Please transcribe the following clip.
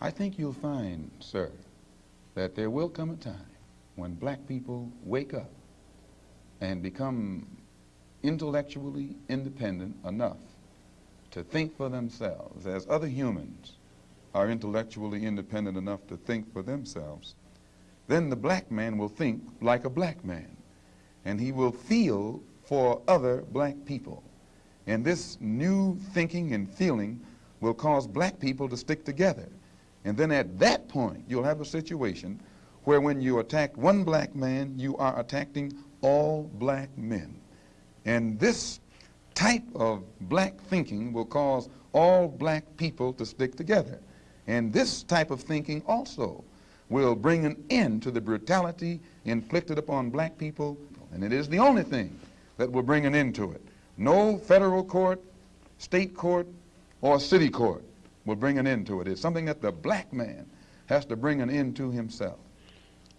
I think you'll find, sir, that there will come a time when black people wake up and become intellectually independent enough to think for themselves as other humans are intellectually independent enough to think for themselves, then the black man will think like a black man and he will feel for other black people. And this new thinking and feeling will cause black people to stick together. And then at that point, you'll have a situation where when you attack one black man, you are attacking all black men. And this type of black thinking will cause all black people to stick together. And this type of thinking also will bring an end to the brutality inflicted upon black people, and it is the only thing that will bring an end to it. No federal court, state court, or city court will bring an end to it. It's something that the black man has to bring an end to himself.